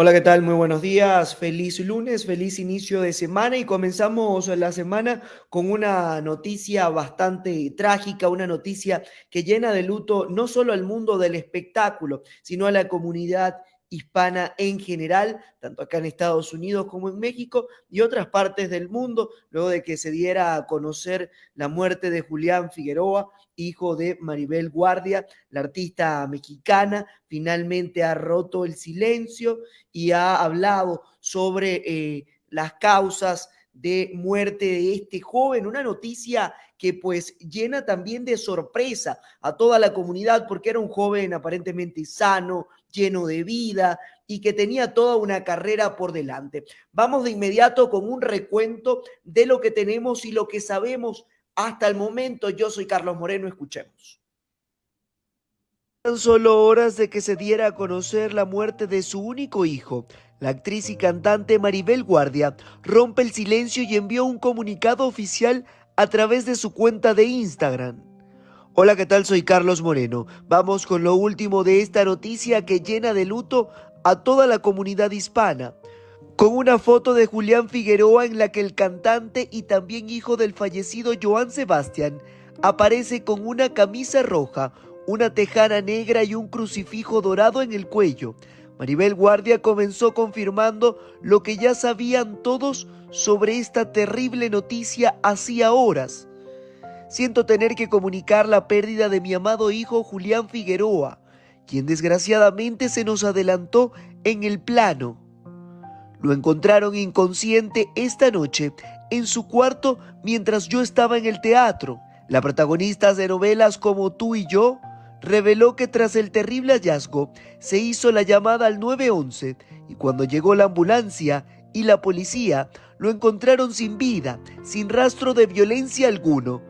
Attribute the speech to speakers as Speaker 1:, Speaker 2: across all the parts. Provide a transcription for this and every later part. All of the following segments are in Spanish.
Speaker 1: Hola, ¿qué tal? Muy buenos días. Feliz lunes, feliz inicio de semana y comenzamos la semana con una noticia bastante trágica, una noticia que llena de luto no solo al mundo del espectáculo, sino a la comunidad hispana en general, tanto acá en Estados Unidos como en México y otras partes del mundo, luego de que se diera a conocer la muerte de Julián Figueroa, hijo de Maribel Guardia, la artista mexicana, finalmente ha roto el silencio y ha hablado sobre eh, las causas de muerte de este joven, una noticia que pues llena también de sorpresa a toda la comunidad porque era un joven aparentemente sano, lleno de vida y que tenía toda una carrera por delante. Vamos de inmediato con un recuento de lo que tenemos y lo que sabemos hasta el momento. Yo soy Carlos Moreno, escuchemos. Tan solo horas de que se diera a conocer la muerte de su único hijo, la actriz y cantante Maribel Guardia rompe el silencio y envió un comunicado oficial a través de su cuenta de Instagram. Hola, ¿qué tal? Soy Carlos Moreno. Vamos con lo último de esta noticia que llena de luto a toda la comunidad hispana. Con una foto de Julián Figueroa en la que el cantante y también hijo del fallecido Joan Sebastián aparece con una camisa roja, una tejana negra y un crucifijo dorado en el cuello. Maribel Guardia comenzó confirmando lo que ya sabían todos sobre esta terrible noticia hacía horas. Siento tener que comunicar la pérdida de mi amado hijo Julián Figueroa, quien desgraciadamente se nos adelantó en el plano. Lo encontraron inconsciente esta noche en su cuarto mientras yo estaba en el teatro. La protagonista de novelas como Tú y yo reveló que tras el terrible hallazgo se hizo la llamada al 911 y cuando llegó la ambulancia y la policía lo encontraron sin vida, sin rastro de violencia alguno.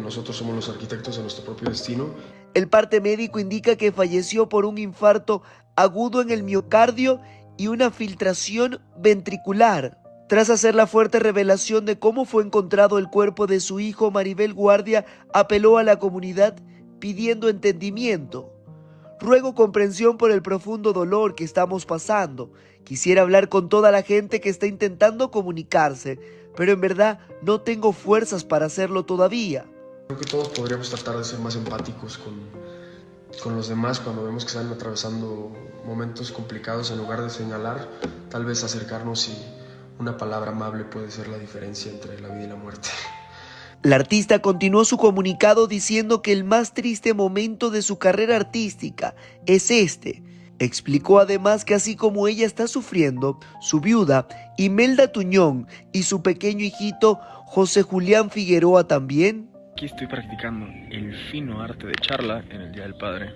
Speaker 2: Nosotros somos los arquitectos de nuestro propio destino.
Speaker 1: El parte médico indica que falleció por un infarto agudo en el miocardio y una filtración ventricular. Tras hacer la fuerte revelación de cómo fue encontrado el cuerpo de su hijo, Maribel Guardia apeló a la comunidad pidiendo entendimiento. Ruego comprensión por el profundo dolor que estamos pasando. Quisiera hablar con toda la gente que está intentando comunicarse, pero en verdad no tengo fuerzas para hacerlo todavía.
Speaker 2: Creo que todos podríamos tratar de ser más empáticos con, con los demás cuando vemos que están atravesando momentos complicados en lugar de señalar, tal vez acercarnos y una palabra amable puede ser la diferencia entre la vida y la muerte.
Speaker 1: La artista continuó su comunicado diciendo que el más triste momento de su carrera artística es este. Explicó además que así como ella está sufriendo, su viuda, Imelda Tuñón, y su pequeño hijito, José Julián Figueroa también.
Speaker 3: Aquí estoy practicando el fino arte de charla en el Día del Padre,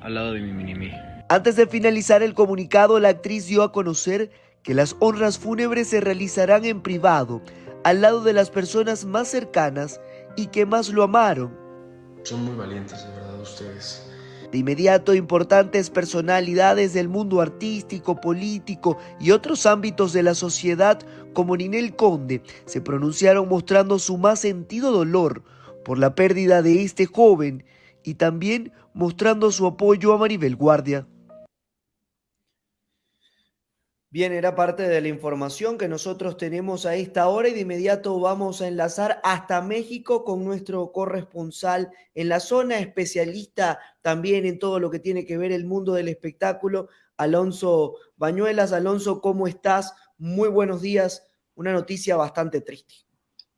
Speaker 3: al lado de mi mini
Speaker 1: Antes de finalizar el comunicado, la actriz dio a conocer que las honras fúnebres se realizarán en privado, al lado de las personas más cercanas y que más lo amaron.
Speaker 2: Son muy valientes, de verdad, ustedes.
Speaker 1: De inmediato, importantes personalidades del mundo artístico, político y otros ámbitos de la sociedad, como Ninel Conde, se pronunciaron mostrando su más sentido dolor por la pérdida de este joven y también mostrando su apoyo a Maribel Guardia. Bien, era parte de la información que nosotros tenemos a esta hora y de inmediato vamos a enlazar hasta México con nuestro corresponsal en la zona, especialista también en todo lo que tiene que ver el mundo del espectáculo, Alonso Bañuelas. Alonso, ¿cómo estás? Muy buenos días. Una noticia bastante triste.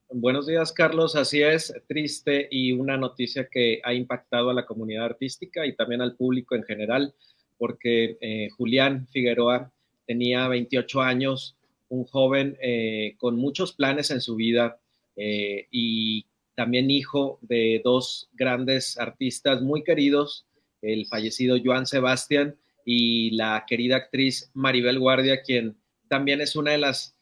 Speaker 4: Buenos días, Carlos. Así es, triste y una noticia que ha impactado a la comunidad artística y también al público en general, porque eh, Julián Figueroa tenía 28 años, un joven eh, con muchos planes en su vida eh, y también hijo de dos grandes artistas muy queridos, el fallecido Joan Sebastián y la querida actriz Maribel Guardia, quien también es una de las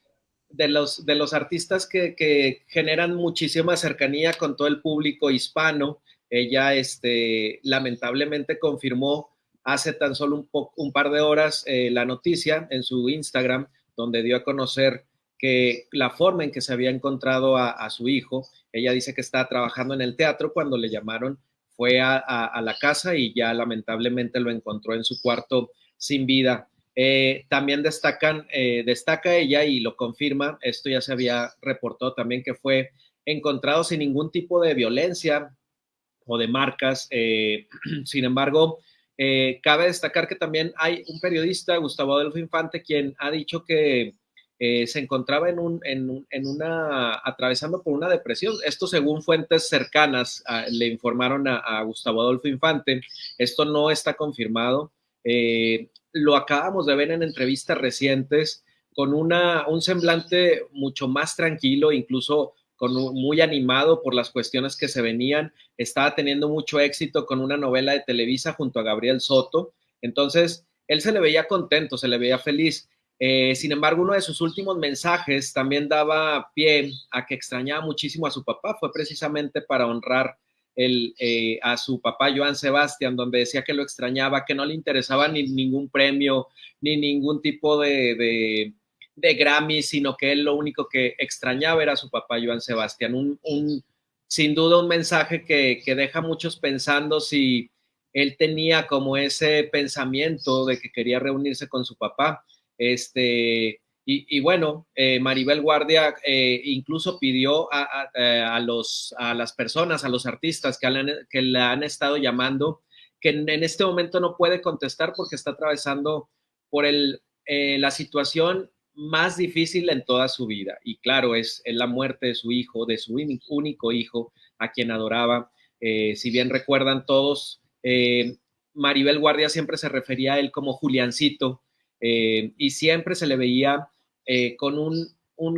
Speaker 4: de los, de los artistas que, generan muchísima cercanía con todo el público hispano. Ella, este, lamentablemente, confirmó hace tan solo un, par de horas eh, la noticia en su Instagram, donde dio a conocer que la forma en que se había encontrado a, su hijo, ella dice que estaba trabajando en el teatro cuando le llamaron, fue a, la casa y ya lamentablemente lo encontró en su cuarto sin vida. Eh, también destacan, eh, destaca ella y lo confirma, esto ya se había reportado también que fue encontrado sin ningún tipo de violencia o de marcas. Sin embargo, cabe destacar que también hay un periodista, Gustavo Adolfo Infante, quien ha dicho que se encontraba en, un, en, en, una, atravesando por una depresión. Esto según fuentes cercanas le informaron a, a, Gustavo Adolfo Infante. Esto no está confirmado. Eh, lo acabamos de ver en entrevistas recientes con una, un semblante mucho más tranquilo, incluso muy animado por las cuestiones que se venían. Estaba teniendo mucho éxito con una novela de Televisa junto a Gabriel Soto. Entonces, él se le veía contento, se le veía feliz. Eh, sin embargo, uno de sus últimos mensajes también daba pie a que extrañaba muchísimo a su papá. Fue precisamente para honrar eh, a su papá Joan Sebastián, donde decía que lo extrañaba, que no le interesaba ni ningún premio, ni ningún tipo de, Grammy, sino que él lo único que extrañaba era a su papá Joan Sebastián. Un, sin duda un mensaje que, que deja a muchos pensando si él tenía como ese pensamiento de que quería reunirse con su papá. Este, y, bueno, eh, Maribel Guardia eh, incluso pidió eh, a, los, a las personas, a los artistas que, le, que han estado llamando, que en, este momento no puede contestar porque está atravesando por el, la situación más difícil en toda su vida. Y claro, es, la muerte de su hijo, de su único hijo, a quien adoraba. si bien recuerdan todos, Maribel Guardia siempre se refería a él como Juliancito. y siempre se le veía eh, con un,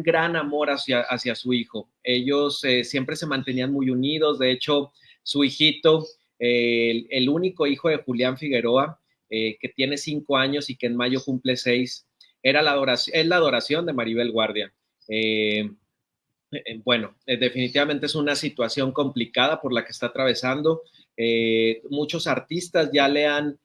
Speaker 4: gran amor hacia, hacia su hijo. Ellos eh, siempre se mantenían muy unidos, de hecho, su hijito, el, único hijo de Julián Figueroa, eh, que tiene cinco años y que en mayo cumple seis, era la adoración, es la adoración de Maribel Guardia. bueno, definitivamente es una situación complicada por la que está atravesando. muchos artistas ya le han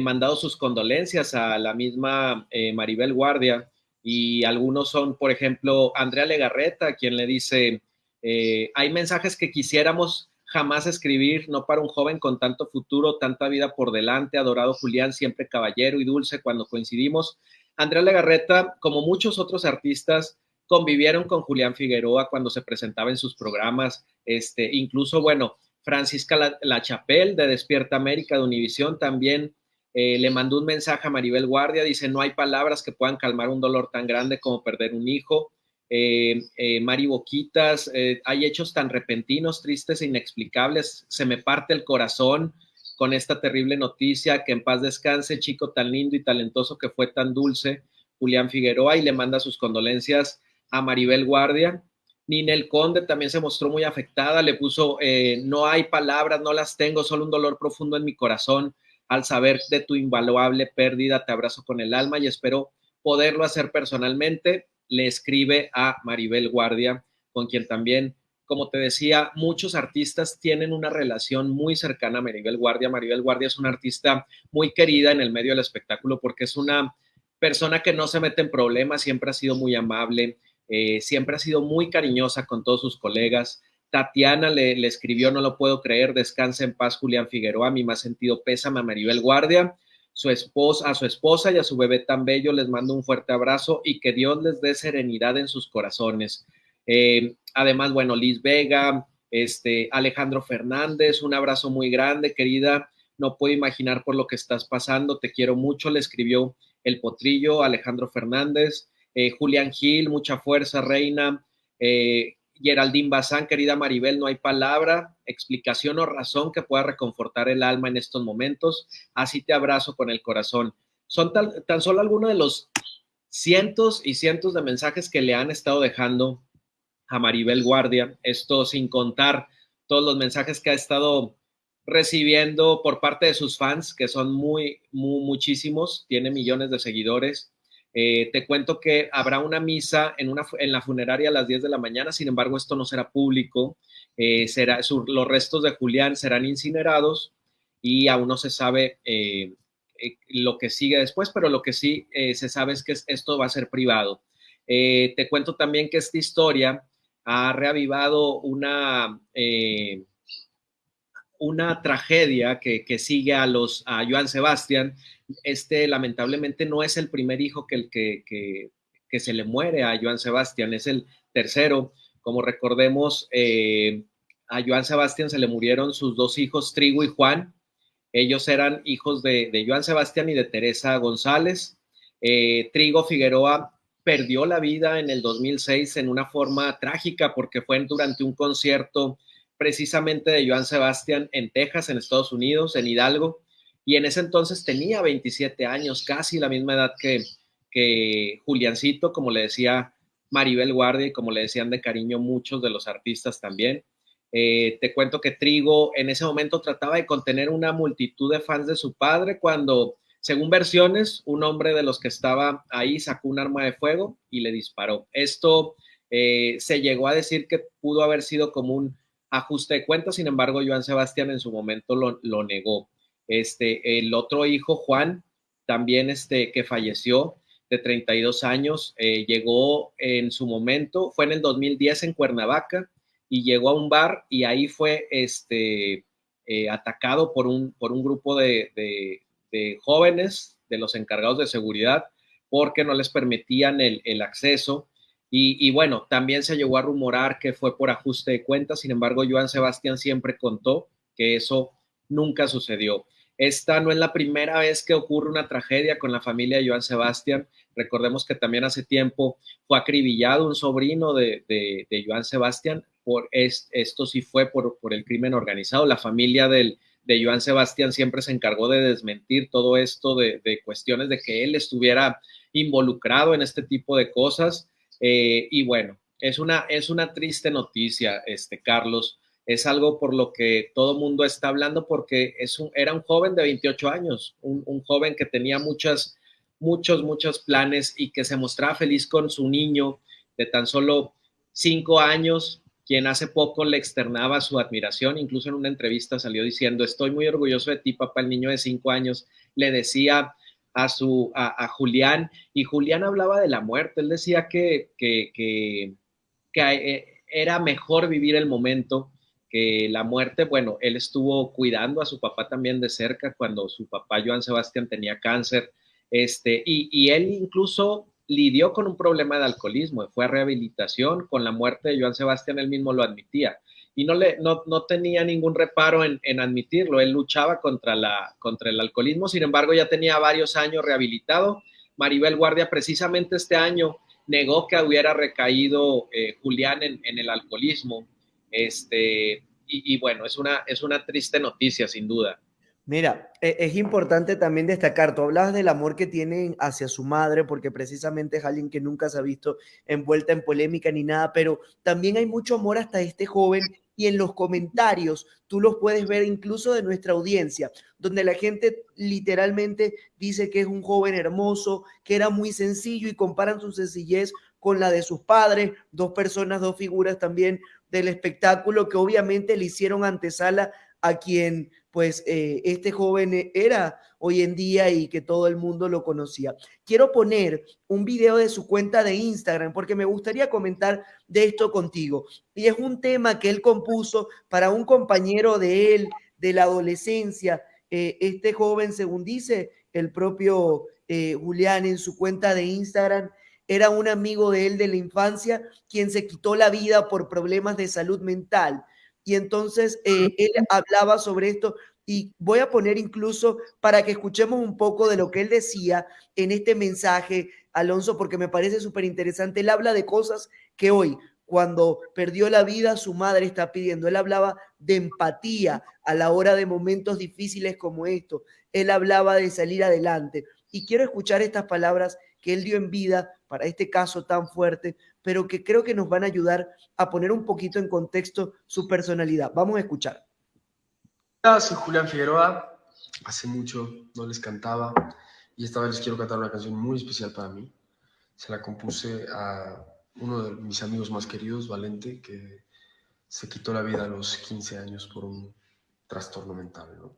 Speaker 4: mandado sus condolencias a la misma Maribel Guardia y algunos son, por ejemplo, Andrea Legarreta, quien le dice, eh, hay mensajes que quisiéramos jamás escribir, no para un joven con tanto futuro, tanta vida por delante, adorado Julián, siempre caballero y dulce cuando coincidimos. Andrea Legarreta, como muchos otros artistas, convivieron con Julián Figueroa cuando se presentaba en sus programas, este, incluso, bueno, Francisca La, La Chapelle de Despierta América de Univisión también eh, le mandó un mensaje a Maribel Guardia, dice, no hay palabras que puedan calmar un dolor tan grande como perder un hijo. Eh, eh, Mari Boquitas, hay hechos tan repentinos, tristes e inexplicables, se me parte el corazón con esta terrible noticia, que en paz descanse, chico tan lindo y talentoso que fue tan dulce, Julián Figueroa, y le manda sus condolencias a Maribel Guardia. Ninel Conde también se mostró muy afectada, le puso, no hay palabras, no las tengo, solo un dolor profundo en mi corazón al saber de tu invaluable pérdida, te abrazo con el alma y espero poderlo hacer personalmente. Le escribe a Maribel Guardia, con quien también, como te decía, muchos artistas tienen una relación muy cercana a Maribel Guardia. Maribel Guardia es una artista muy querida en el medio del espectáculo porque es una persona que no se mete en problemas, siempre ha sido muy amable, eh, siempre ha sido muy cariñosa con todos sus colegas. Tatiana le, escribió, no lo puedo creer, descansa en paz Julián Figueroa, mi más sentido pésame a Maribel Guardia, su esposa, a su esposa y a su bebé tan bello les mando un fuerte abrazo y que Dios les dé serenidad en sus corazones. Eh, además, bueno, Liz Vega, este, Alejandro Fernández, un abrazo muy grande, querida, no puedo imaginar por lo que estás pasando, te quiero mucho, le escribió el potrillo Alejandro Fernández, eh, Julián Gil, mucha fuerza, reina, eh, Geraldine Bazán, querida Maribel, no hay palabra, explicación o razón que pueda reconfortar el alma en estos momentos. Así te abrazo con el corazón. Son tan solo algunos de los cientos y cientos de mensajes que le han estado dejando a Maribel Guardia. Esto sin contar todos los mensajes que ha estado recibiendo por parte de sus fans, que son muy, muy muchísimos, tiene millones de seguidores. Eh, te cuento que habrá una misa en, una, en la funeraria a las 10 de la mañana, sin embargo, esto no será público. Eh, será, los restos de Julián serán incinerados y aún no se sabe eh, lo que sigue después, pero lo que sí se sabe es que esto va a ser privado. te cuento también que esta historia ha reavivado una, una tragedia que, sigue a, los, a Joan Sebastián. Este lamentablemente no es el primer hijo que, que, que, que se le muere a Joan Sebastián, es el tercero. Como recordemos, eh, a Joan Sebastián se le murieron sus dos hijos, Trigo y Juan. Ellos eran hijos de, de Joan Sebastián y de Teresa González. Eh, Trigo Figueroa perdió la vida en el 2006 en una forma trágica porque fue durante un concierto precisamente de Joan Sebastián en Texas, en Estados Unidos, en Hidalgo, y en ese entonces tenía 27 años, casi la misma edad que, que Juliancito, como le decía Maribel Guardia y como le decían de cariño muchos de los artistas también. Eh, te cuento que Trigo en ese momento trataba de contener una multitud de fans de su padre cuando, según versiones, un hombre de los que estaba ahí sacó un arma de fuego y le disparó. Esto eh, se llegó a decir que pudo haber sido como un ajuste de cuentas, sin embargo, Joan Sebastián en su momento lo, negó. Este, el otro hijo, Juan, también este, que falleció de 32 años, eh, llegó en su momento, fue en el 2010 en Cuernavaca y llegó a un bar y ahí fue este, eh, atacado por un, por un grupo de, jóvenes, de los encargados de seguridad, porque no les permitían el, acceso y, bueno, también se llegó a rumorar que fue por ajuste de cuentas, sin embargo, Joan Sebastián siempre contó que eso nunca sucedió. Esta no es la primera vez que ocurre una tragedia con la familia de Joan Sebastián. Recordemos que también hace tiempo fue acribillado un sobrino de, de, Joan Sebastián. Por esto sí fue por, por, el crimen organizado. La familia del, Joan Sebastián siempre se encargó de desmentir todo esto de, cuestiones de que él estuviera involucrado en este tipo de cosas. Eh, y bueno, es una, es una triste noticia, este, Carlos. Es algo por lo que todo mundo está hablando porque es un, era un joven de 28 años, un joven que tenía muchas, muchos, muchos planes y que se mostraba feliz con su niño de tan solo cinco años, quien hace poco le externaba su admiración, incluso en una entrevista salió diciendo, estoy muy orgulloso de ti, papá, el niño de cinco años, le decía a, su, a, Julián y Julián hablaba de la muerte. Él decía que, que, que, eh, era mejor vivir el momento que la muerte. Bueno, él estuvo cuidando a su papá también de cerca cuando su papá Joan Sebastián tenía cáncer. Este, y, y él incluso lidió con un problema de alcoholismo, fue a rehabilitación con la muerte de Joan Sebastián, él mismo lo admitía y no, tenía ningún reparo en, admitirlo. Él luchaba contra, el alcoholismo, sin embargo ya tenía varios años rehabilitado. Maribel Guardia precisamente este año negó que hubiera recaído eh, Julián en, el alcoholismo. Este, y, bueno, es una triste noticia, sin duda.
Speaker 1: Mira, e, es importante también destacar, tú hablabas del amor que tienen hacia su madre, porque precisamente es alguien que nunca se ha visto envuelta en polémica ni nada, pero también hay mucho amor hasta este joven y en los comentarios tú los puedes ver incluso de nuestra audiencia, donde la gente literalmente dice que es un joven hermoso, que era muy sencillo y comparan su sencillez con la de sus padres, dos personas, dos figuras también del espectáculo que obviamente le hicieron antesala a quien pues eh, este joven era hoy en día y que todo el mundo lo conocía. Quiero poner un video de su cuenta de Instagram porque me gustaría comentar de esto contigo. Y es un tema que él compuso para un compañero de él de la adolescencia. Eh, este joven, según dice el propio eh, Julián en su cuenta de Instagram, era un amigo de él de la infancia quien se quitó la vida por problemas de salud mental y entonces eh, él hablaba sobre esto y voy a poner incluso para que escuchemos un poco de lo que él decía en este mensaje, Alonso, porque me parece súper interesante. Él habla de cosas que hoy, cuando perdió la vida, su madre está pidiendo. Él hablaba de empatía a la hora de momentos difíciles como esto. Él hablaba de salir adelante. Y quiero escuchar estas palabras que él dio en vida para este caso tan fuerte, pero que creo que nos van a ayudar a poner un poquito en contexto su personalidad. Vamos a escuchar.
Speaker 2: Hola, soy Julián Figueroa. Hace mucho no les cantaba y esta vez les quiero cantar una canción muy especial para mí. Se la compuse a uno de mis amigos más queridos, Valente, que se quitó la vida a los 15 años por un trastorno mental. ¿no?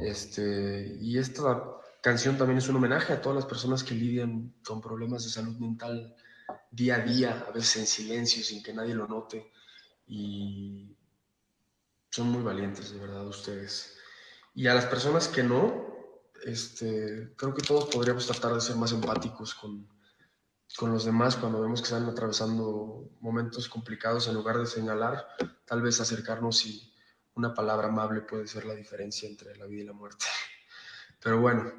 Speaker 2: Este, y esta canción también es un homenaje a todas las personas que lidian con problemas de salud mental día a día, a veces en silencio, sin que nadie lo note. Y son muy valientes, de verdad, ustedes. Y a las personas que no, este, creo que todos podríamos tratar de ser más empáticos con, con los demás cuando vemos que están atravesando momentos complicados, en lugar de señalar, tal vez acercarnos y una palabra amable puede ser la diferencia entre la vida y la muerte. Pero bueno,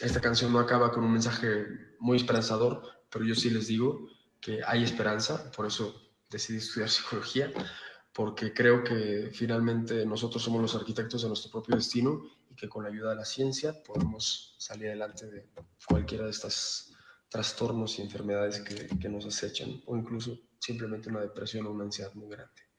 Speaker 2: esta canción no acaba con un mensaje muy esperanzador, pero yo sí les digo que hay esperanza, por eso decidí estudiar psicología, porque creo que finalmente nosotros somos los arquitectos de nuestro propio destino y que con la ayuda de la ciencia podemos salir adelante de cualquiera de estos trastornos y enfermedades que, que nos acechan, o incluso simplemente una depresión o una ansiedad muy grande.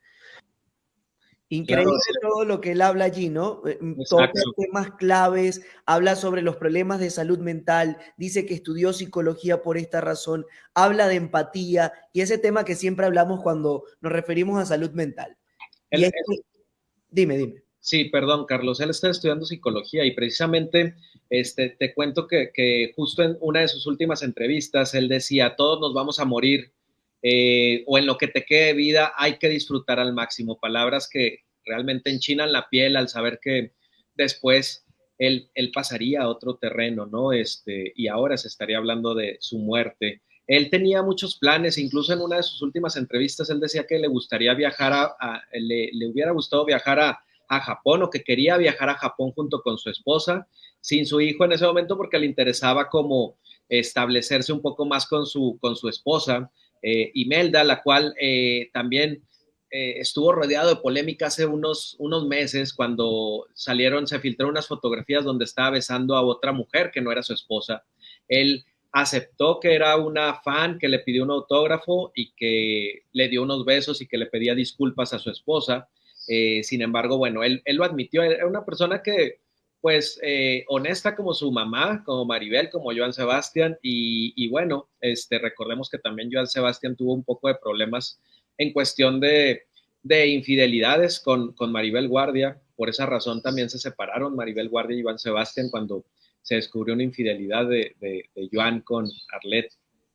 Speaker 1: Increíble todo lo que él habla allí, ¿no? Eh, mm, todos temas claves, habla sobre los problemas de salud mental, dice que estudió psicología por esta razón, habla de empatía y ese tema que siempre hablamos cuando nos referimos a salud mental. dime, dime.
Speaker 4: Sí, perdón, Carlos, él está estudiando psicología y precisamente este, te cuento que, que justo en una de sus últimas entrevistas él decía, todos nos vamos a morir eh, o en lo que te quede de vida, hay que disfrutar al máximo. Palabras que realmente enchinan la piel al saber que después él, pasaría a otro terreno, ¿no? Este, y ahora se estaría hablando de su muerte. Él tenía muchos planes, incluso en una de sus últimas entrevistas, él decía que le gustaría viajar a, le, hubiera gustado viajar a, Japón o que quería viajar a Japón junto con su esposa, sin su hijo en ese momento porque le interesaba como establecerse un poco más con su, esposa Imelda, la cual eh, también eh, estuvo rodeado de polémica hace unos, unos meses cuando salieron, se filtraron unas fotografías donde estaba besando a otra mujer que no era su esposa. Él aceptó que era una fan que le pidió un autógrafo y que le dio unos besos y que le pedía disculpas a su esposa. sin embargo, bueno, él, él, lo admitió, era una persona que pues eh, honesta como su mamá, como Maribel, como Joan Sebastián, y, bueno, este, recordemos que también Joan Sebastián tuvo un poco de problemas en cuestión de, infidelidades con, Maribel Guardia, por esa razón también se separaron Maribel Guardia y Joan Sebastián cuando se descubrió una infidelidad de, Joan con Arlet,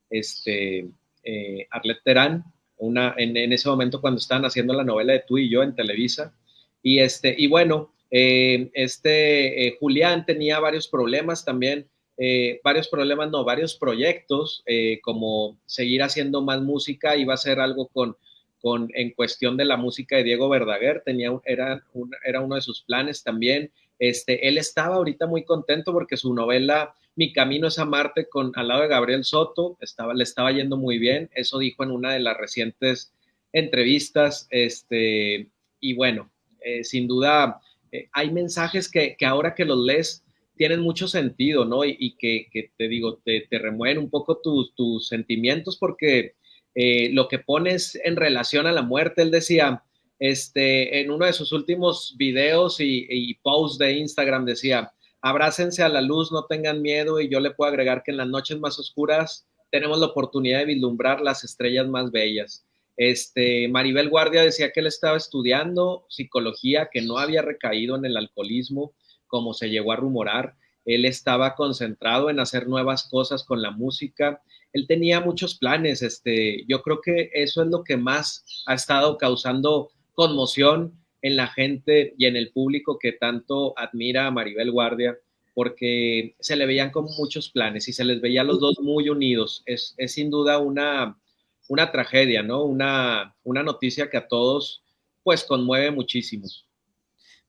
Speaker 4: este, eh, Arlet Terán, una, en, en, ese momento cuando estaban haciendo la novela de Tú y yo en Televisa, y, este, y bueno, eh, este eh, Julián tenía varios problemas también, eh, varios problemas, no, varios proyectos, como seguir haciendo más música, iba a ser algo con, con, en cuestión de la música de Diego Verdaguer, tenía, era, era uno de sus planes también. Este, él estaba ahorita muy contento porque su novela Mi Camino es a Marte con, al lado de Gabriel Soto estaba, le estaba yendo muy bien, eso dijo en una de las recientes entrevistas, este, y bueno, sin duda eh, hay mensajes que, ahora que los lees tienen mucho sentido, ¿no? Y, que, te digo, te, remueven un poco tus, sentimientos porque eh, lo que pones en relación a la muerte, él decía, este, en uno de sus últimos videos y, y posts de Instagram decía, abrácense a la luz, no tengan miedo y yo le puedo agregar que en las noches más oscuras tenemos la oportunidad de vislumbrar las estrellas más bellas. Este, Maribel Guardia decía que él estaba estudiando psicología, que no había recaído en el alcoholismo, como se llegó a rumorar. Él estaba concentrado en hacer nuevas cosas con la música. Él tenía muchos planes. Este, yo creo que eso es lo que más ha estado causando conmoción en la gente y en el público que tanto admira a Maribel Guardia, porque se le veían con muchos planes y se les veía los dos muy unidos. Es sin duda una, una tragedia, ¿no? Una, una noticia que a todos pues conmueve muchísimo.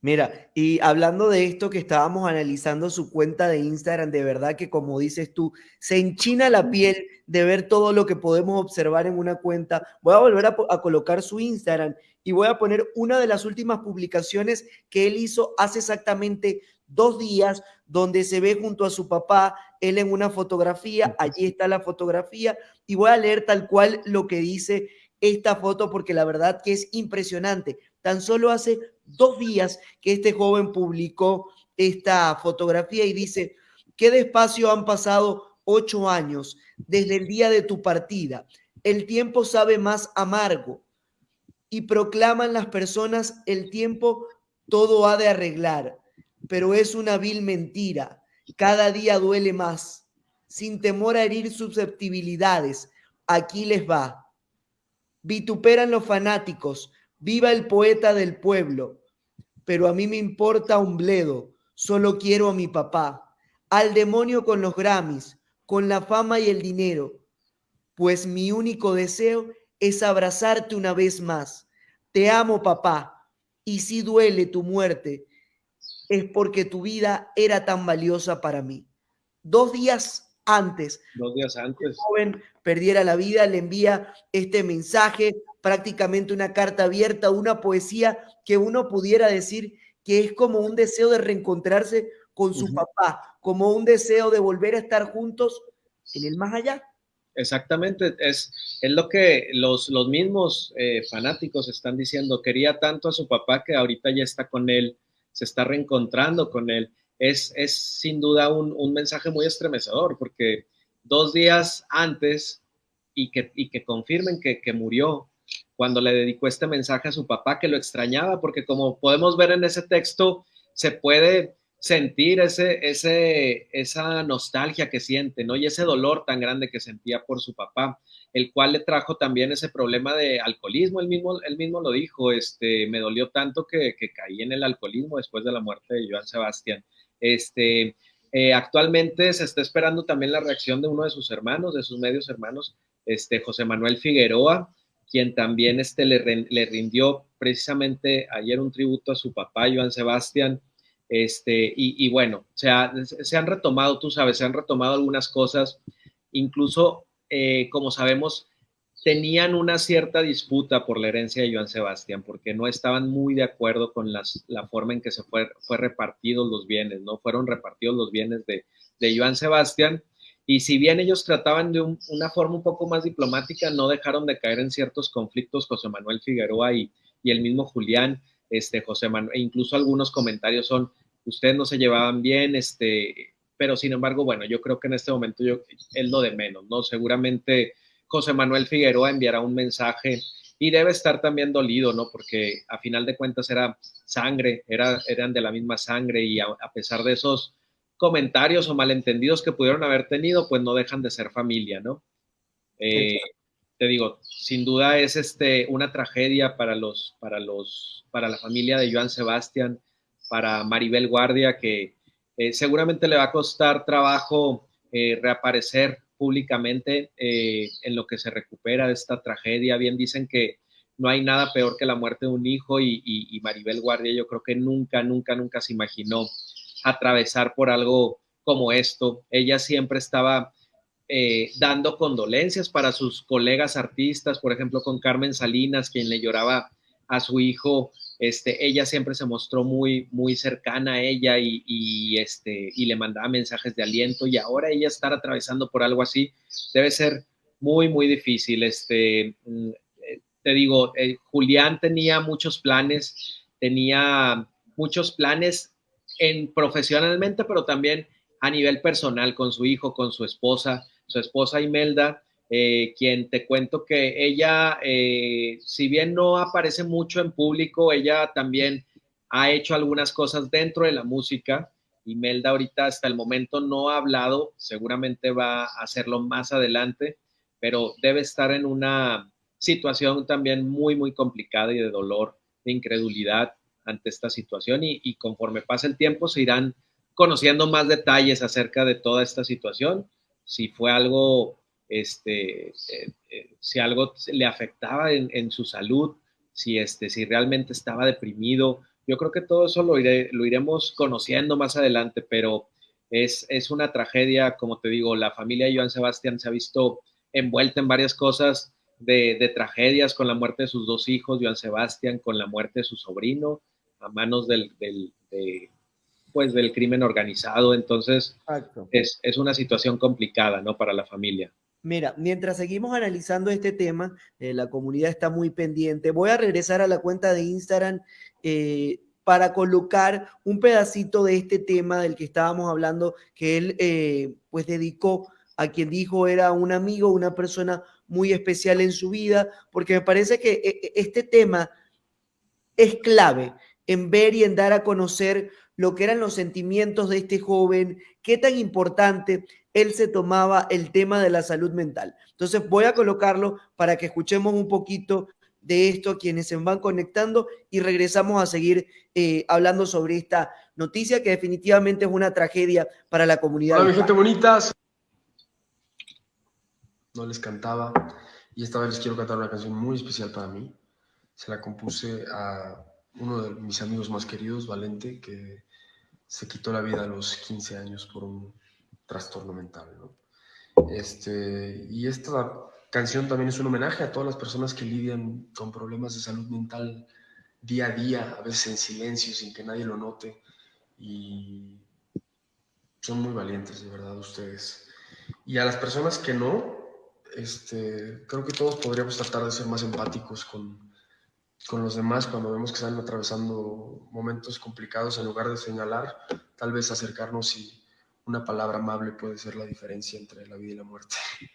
Speaker 1: Mira, y hablando de esto que estábamos analizando su cuenta de Instagram, de verdad que como dices tú, se enchina la piel de ver todo lo que podemos observar en una cuenta. Voy a volver a, a, colocar su Instagram y voy a poner una de las últimas publicaciones que él hizo hace exactamente dos días, donde se ve junto a su papá, él en una fotografía, allí está la fotografía, y voy a leer tal cual lo que dice esta foto, porque la verdad que es impresionante. Tan solo hace dos días que este joven publicó esta fotografía y dice, qué despacio han pasado ocho años desde el día de tu partida. El tiempo sabe más amargo y proclaman las personas, el tiempo todo ha de arreglar pero es una vil mentira. Cada día duele más. Sin temor a herir susceptibilidades, aquí les va. Vituperan los fanáticos, viva el poeta del pueblo. pero a mí me importa un bledo, solo quiero a mi papá, al demonio con los Grammys, con la fama y el dinero, pues mi único deseo es abrazarte una vez más. Te amo, papá, y si duele tu muerte, es porque tu vida era tan valiosa para mí. Dos días antes,
Speaker 4: dos días antes, el
Speaker 1: joven perdiera la vida, le envía este mensaje, prácticamente una carta abierta, una poesía que uno pudiera decir que es como un deseo de reencontrarse con su papá, como un deseo de volver a estar juntos en el más allá.
Speaker 4: Exactamente, es, es lo que los, los mismos eh, fanáticos están diciendo. Quería tanto a su papá que ahorita ya está con él, se está reencontrando con él. Es, es sin duda un, un mensaje muy estremecedor porque dos días antes y que, y que confirmen que, que murió, cuando le dedicó este mensaje a su papá, que lo extrañaba, porque como podemos ver en ese texto, se puede sentir ese, ese, esa nostalgia que siente, ¿no? Y ese dolor tan grande que sentía por su papá, el cual le trajo también ese problema de alcoholismo, él mismo, él mismo lo dijo, este, me dolió tanto que, que caí en el alcoholismo después de la muerte de Joan Sebastián. Este, eh, actualmente se está esperando también la reacción de uno de sus hermanos, de sus medios hermanos, este, José Manuel Figueroa, quien también este, le, le rindió precisamente ayer un tributo a su papá, Joan Sebastián, este, y, bueno, se han retomado, tú sabes, se han retomado algunas cosas, incluso, eh, como sabemos, tenían una cierta disputa por la herencia de Joan Sebastián, porque no estaban muy de acuerdo con la forma en que se fue, fue repartidos los bienes, ¿no? Fueron repartidos los bienes de, de Joan Sebastián, y si bien ellos trataban de una forma un poco más diplomática, no dejaron de caer en ciertos conflictos José Manuel Figueroa y, y el mismo Julián, este, José Manuel, e incluso algunos comentarios son, ustedes no se llevaban bien, este, pero sin embargo, bueno, yo creo que en este momento yo, es lo de menos, ¿no? Seguramente José Manuel Figueroa enviará un mensaje y debe estar también dolido, ¿no? Porque a final de cuentas era sangre, era, eran de la misma sangre y a, pesar de esos comentarios o malentendidos que pudieron haber tenido, pues no dejan de ser familia, ¿no? Eh, te digo, sin duda es este, una tragedia para, los, para, los, para la familia de Joan Sebastián, para Maribel Guardia, que eh, seguramente le va a costar trabajo eh, reaparecer públicamente eh, en lo que se recupera de esta tragedia. Bien dicen que no hay nada peor que la muerte de un hijo y, Maribel Guardia yo creo que nunca, nunca, nunca se imaginó atravesar por algo como esto. Ella siempre estaba dando condolencias para sus colegas artistas, por ejemplo, con Carmen Salinas, quien le lloraba a su hijo este, ella siempre se mostró muy, muy cercana a ella y, este, y le mandaba mensajes de aliento y ahora ella estar atravesando por algo así debe ser muy, muy difícil. Este, mm, eh, te digo, eh, Julián tenía muchos planes, tenía muchos planes en, profesionalmente, pero también a nivel personal con su hijo, con su esposa, su esposa Imelda eh, quien te cuento que ella, eh, si bien no aparece mucho en público, ella también ha hecho algunas cosas dentro de la música. Imelda ahorita hasta el momento no ha hablado, seguramente va a hacerlo más adelante, pero debe estar en una situación también muy, muy complicada y de dolor, de incredulidad ante esta situación y, y conforme pasa el tiempo se irán conociendo más detalles acerca de toda esta situación, si fue algo este, eh, eh, si algo le afectaba en, su salud, si, este, si realmente estaba deprimido. Yo creo que todo eso lo, lo iremos conociendo más adelante, pero es, es, una tragedia, como te digo, la familia de Joan Sebastián se ha visto envuelta en varias cosas de, de, tragedias con la muerte de sus dos hijos, Joan Sebastián, con la muerte de su sobrino, a manos del, del pues, del crimen organizado. Entonces, es, es, una situación complicada, ¿no? Para la familia.
Speaker 1: Mira, mientras seguimos analizando este tema, eh, la comunidad está muy pendiente. Voy a regresar a la cuenta de Instagram eh, para colocar un pedacito de este tema del que estábamos hablando, que él eh, pues dedicó a quien dijo era un amigo, una persona muy especial en su vida, porque me parece que este tema es clave en ver y en dar a conocer lo que eran los sentimientos de este joven, qué tan importante él se tomaba el tema de la salud mental. Entonces voy a colocarlo para que escuchemos un poquito de esto, quienes se van conectando y regresamos a seguir eh, hablando sobre esta noticia que definitivamente es una tragedia para la comunidad.
Speaker 2: Hola, mi gente bonita. No les cantaba y esta vez les quiero cantar una canción muy especial para mí. Se la compuse a uno de mis amigos más queridos, Valente, que se quitó la vida a los 15 años por un trastorno mental. Este, y esta canción también es un homenaje a todas las personas que lidian con problemas de salud mental día a día, a veces en silencio, sin que nadie lo note. Y son muy valientes, de verdad, ustedes. Y a las personas que no, este, creo que todos podríamos tratar de ser más empáticos con, con los demás cuando vemos que están atravesando momentos complicados, en lugar de señalar, tal vez acercarnos y una palabra amable puede ser la diferencia entre la vida y la muerte.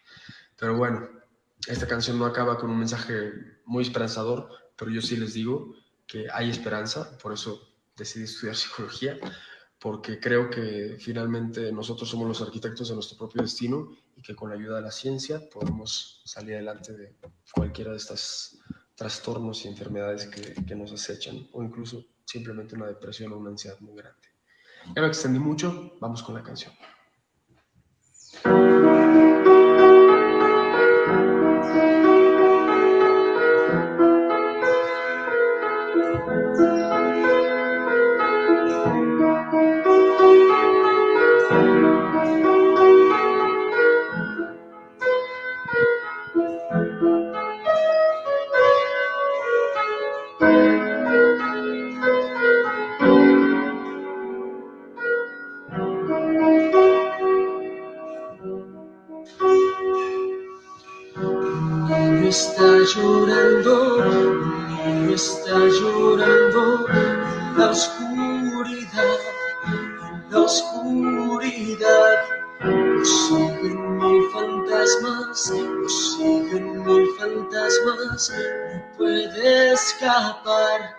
Speaker 2: Pero bueno, esta canción no acaba con un mensaje muy esperanzador, pero yo sí les digo que hay esperanza, por eso decidí estudiar psicología, porque creo que finalmente nosotros somos los arquitectos de nuestro propio destino y que con la ayuda de la ciencia podemos salir adelante de cualquiera de estos trastornos y enfermedades que, que nos acechan, o incluso simplemente una depresión o una ansiedad muy grande. Ya me mucho, vamos con la canción. Lo siguen mil fantasmas, no puede escapar,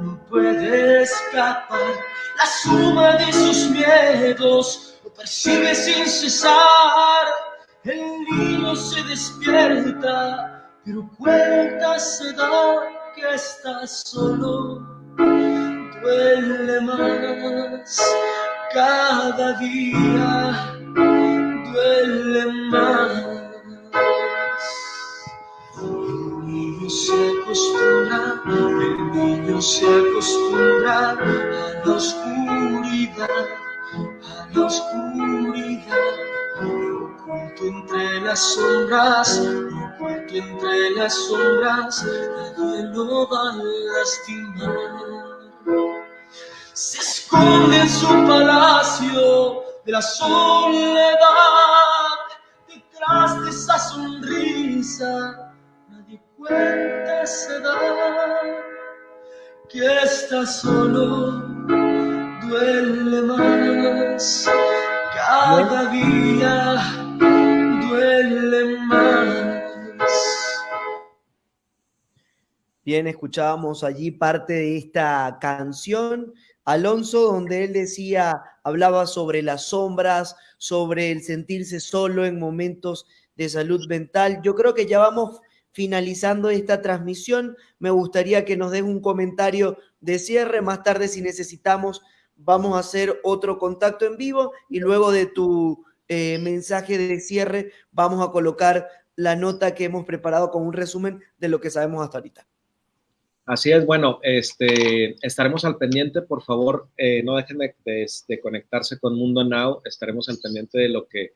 Speaker 2: no puede escapar. La suma de sus miedos lo persigue sin cesar. El niño se despierta pero cuenta se da que estás solo. Duele más cada día, duele más. Se acostumbra, el niño se acostumbra a la oscuridad, a la oscuridad, oculto entre las sombras porque entre las sombras nadie lo va a lastimar. Se esconde en su palacio de la soledad, detrás de esa sonrisa, cuenta se da que está solo, duele más cada día, duele más.
Speaker 1: Bien, escuchábamos allí parte de esta canción, Alonso, donde él decía, hablaba sobre las sombras, sobre el sentirse solo en momentos de salud mental. Yo creo que ya vamos finalizando esta transmisión. Me gustaría que nos den un comentario de cierre. Más tarde, si necesitamos, vamos a hacer otro contacto en vivo y luego de tu eh, mensaje de cierre vamos a colocar la nota que hemos preparado con un resumen de lo que sabemos hasta ahorita.
Speaker 4: Así es, bueno, este, estaremos al pendiente, por favor, eh, no dejen de, conectarse con Mundo Now, estaremos al pendiente de lo que,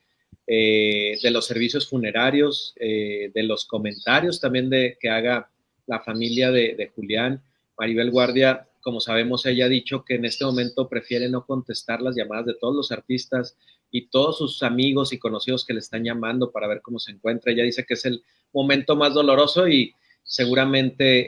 Speaker 4: eh, de los servicios funerarios, eh, de los comentarios también de que haga la familia de, Julián. Maribel Guardia, como sabemos, ella ha dicho que en este momento prefiere no contestar las llamadas de todos los artistas y todos sus amigos y conocidos que le están llamando para ver cómo se encuentra. Ella dice que es el momento más doloroso y seguramente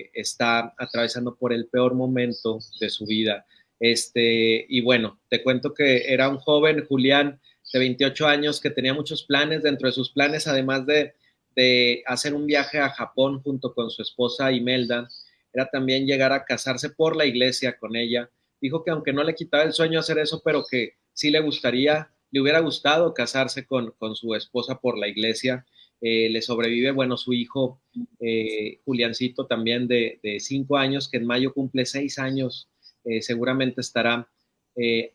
Speaker 4: eh, está atravesando por el peor momento de su vida. Este, y bueno, te cuento que era un joven, Julián, de 28 años, que tenía muchos planes. Dentro de sus planes, además de, de hacer un viaje a Japón junto con su esposa Imelda, era también llegar a casarse por la iglesia con ella. Dijo que aunque no le quitaba el sueño hacer eso, pero que sí le gustaría, le hubiera gustado casarse con, con su esposa por la iglesia Eh, le sobrevive, bueno, su hijo eh, Juliancito también de, cinco años, que en mayo cumple seis años, eh, seguramente estará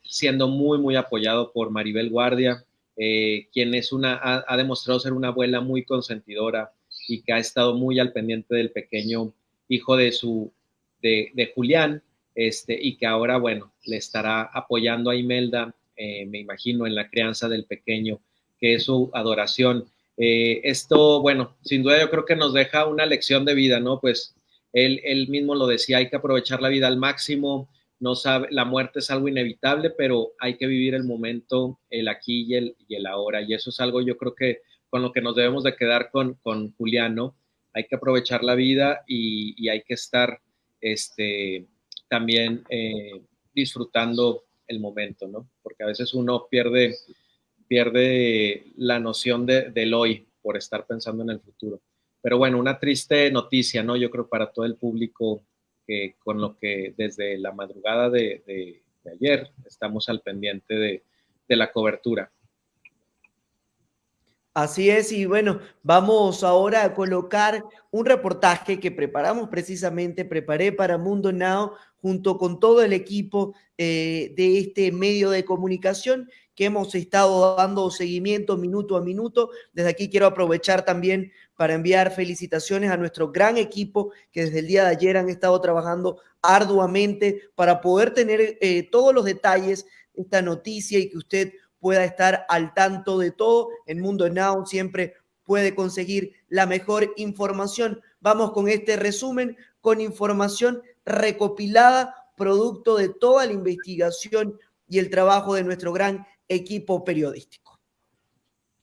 Speaker 4: siendo muy, muy apoyado por Maribel Guardia, quien es una, ha, demostrado ser una abuela muy consentidora y que ha estado muy al pendiente del pequeño hijo de su, de, Julián, este, y que ahora, bueno, le estará apoyando a Imelda, me imagino, en la crianza del pequeño, que es su adoración. Eh, esto, bueno, sin duda yo creo que nos deja una lección de vida, ¿no? Pues él, él mismo lo decía, hay que aprovechar la vida al máximo, no sabe, la muerte es algo inevitable, pero hay que vivir el momento, el aquí y el, y el ahora, y eso es algo yo creo que con lo que nos debemos de quedar con, con Juliano, hay que aprovechar la vida y, hay que estar este, también eh, disfrutando el momento, ¿no? Porque a veces uno pierde pierde la noción de, del hoy por estar pensando en el futuro. Pero bueno, una triste noticia, ¿no? Yo creo para todo el público con lo que desde la madrugada de, ayer estamos al pendiente de, de la cobertura.
Speaker 1: Así es, y bueno, vamos ahora a colocar un reportaje que preparamos precisamente, preparé para Mundo Now junto con todo el equipo eh, de este medio de comunicación que hemos estado dando seguimiento minuto a minuto. Desde aquí quiero aprovechar también para enviar felicitaciones a nuestro gran equipo que desde el día de ayer han estado trabajando arduamente para poder tener eh, todos los detalles de esta noticia y que usted pueda estar al tanto de todo. En Mundo Now siempre puede conseguir la mejor información. Vamos con este resumen, con información recopilada, producto de toda la investigación y el trabajo de nuestro gran equipo periodístico.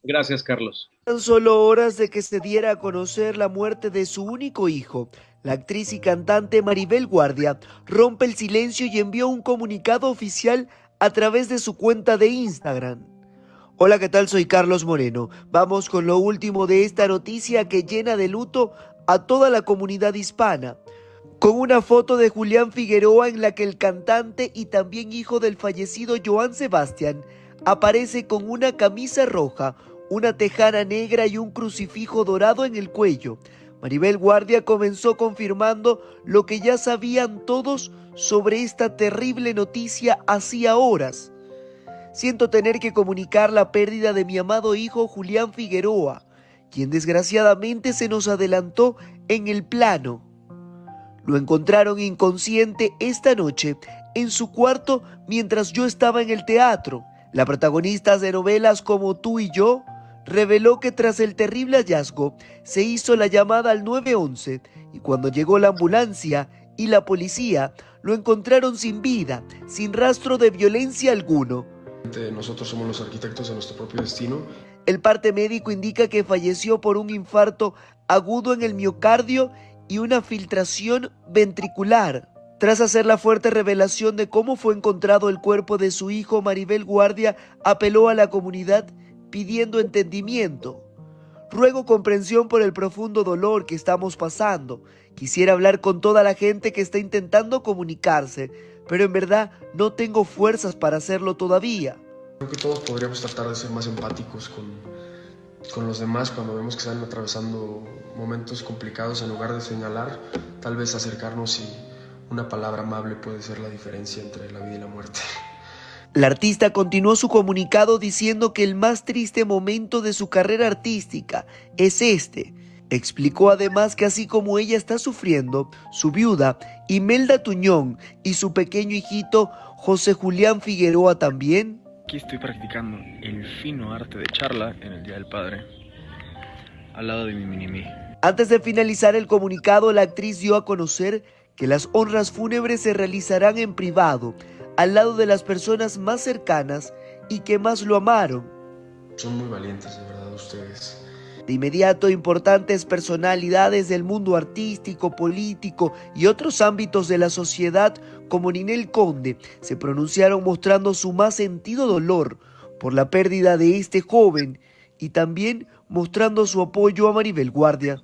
Speaker 4: Gracias, Carlos.
Speaker 1: Tan solo horas de que se diera a conocer la muerte de su único hijo, la actriz y cantante Maribel Guardia rompe el silencio y envió un comunicado oficial a través de su cuenta de Instagram. Hola, ¿qué tal? Soy Carlos Moreno. Vamos con lo último de esta noticia que llena de luto a toda la comunidad hispana. Con una foto de Julián Figueroa en la que el cantante y también hijo del fallecido Joan Sebastián aparece con una camisa roja, una tejana negra y un crucifijo dorado en el cuello. Maribel Guardia comenzó confirmando lo que ya sabían todos sobre esta terrible noticia hacía horas. Siento tener que comunicar la pérdida de mi amado hijo Julián Figueroa, quien desgraciadamente se nos adelantó en el plano. Lo encontraron inconsciente esta noche en su cuarto mientras yo estaba en el teatro. La protagonista de novelas como Tú y yo reveló que tras el terrible hallazgo se hizo la llamada al 911 y cuando llegó la ambulancia y la policía lo encontraron sin vida, sin rastro de violencia alguno.
Speaker 2: Nosotros somos los arquitectos de nuestro propio destino.
Speaker 1: El parte médico indica que falleció por un infarto agudo en el miocardio y una filtración ventricular. Tras hacer la fuerte revelación de cómo fue encontrado el cuerpo de su hijo, Maribel Guardia apeló a la comunidad pidiendo entendimiento. Ruego comprensión por el profundo dolor que estamos pasando. Quisiera hablar con toda la gente que está intentando comunicarse, pero en verdad no tengo fuerzas para hacerlo todavía.
Speaker 2: Creo que todos podríamos tratar de ser más empáticos con, con los demás cuando vemos que están atravesando momentos complicados en lugar de señalar, tal vez acercarnos y una palabra amable puede ser la diferencia entre la vida y la muerte.
Speaker 1: La artista continuó su comunicado diciendo que el más triste momento de su carrera artística es este. Explicó además que así como ella está sufriendo, su viuda Imelda Tuñón y su pequeño hijito José Julián Figueroa también.
Speaker 3: Aquí estoy practicando el fino arte de charla en el Día del Padre, al lado de mi
Speaker 1: Antes de finalizar el comunicado, la actriz dio a conocer que las honras fúnebres se realizarán en privado al lado de las personas más cercanas y que más lo amaron.
Speaker 2: Son muy valientes, de verdad, ustedes.
Speaker 1: De inmediato, importantes personalidades del mundo artístico, político y otros ámbitos de la sociedad, como Ninel Conde, se pronunciaron mostrando su más sentido dolor por la pérdida de este joven y también mostrando su apoyo a Maribel Guardia.